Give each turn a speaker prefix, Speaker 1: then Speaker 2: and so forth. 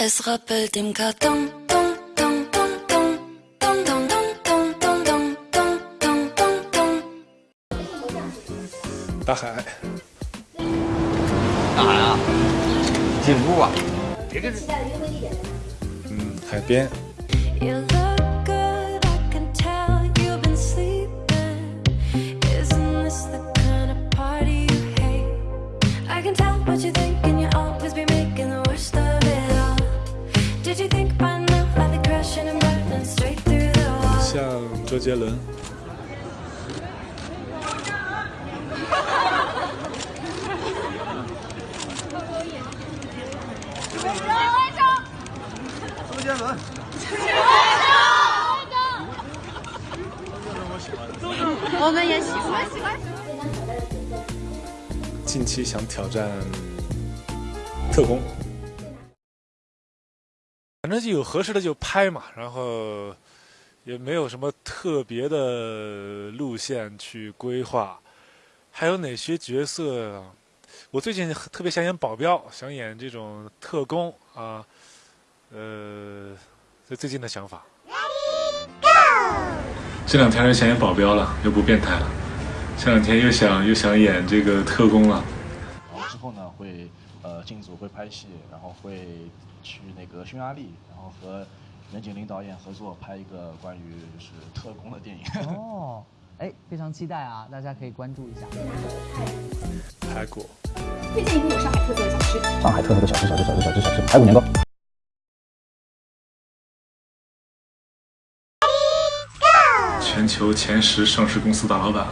Speaker 1: Es rappelt im Karton.
Speaker 2: 大海，
Speaker 3: 干啥呀？进屋啊！别跟。
Speaker 2: 嗯，海边。
Speaker 1: Isn't this the kind of party you hate? I can tell what you think.
Speaker 2: 像周杰伦。
Speaker 4: 我们也喜欢。
Speaker 2: 近期想挑战特工，反正就有合适的就拍嘛，然后也没有什么特别的路线去规划。还有哪些角色啊？我最近特别想演保镖，想演这种特工啊，呃，这最近的想法。这两天又想演保镖了，又不变态了。这两天又想又想演这个特工了。
Speaker 5: 然后之后呢，会呃进组会拍戏，然后会去那个匈牙利，然后和任景林导演合作拍一个关于就是特工的电影。
Speaker 6: 哦，哎，非常期待啊，大家可以关注一下。
Speaker 2: 排骨。
Speaker 4: 推荐一部有上海特色的小吃。
Speaker 5: 上海特色的小吃，小吃，小吃，小吃，小吃，排骨年糕。
Speaker 2: 全球前十上市公司大老板。